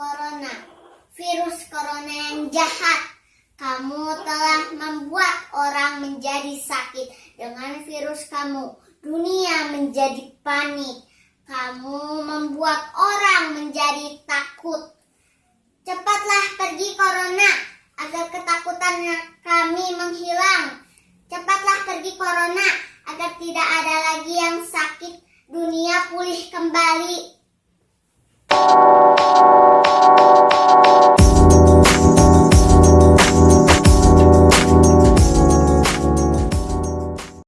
corona. Virus corona yang jahat. Kamu telah membuat orang menjadi sakit dengan virus kamu. Dunia menjadi panik. Kamu membuat orang menjadi takut. Cepatlah pergi corona agar ketakutan kami menghilang. Cepatlah pergi corona agar tidak ada lagi yang sakit. Dunia pulih kembali.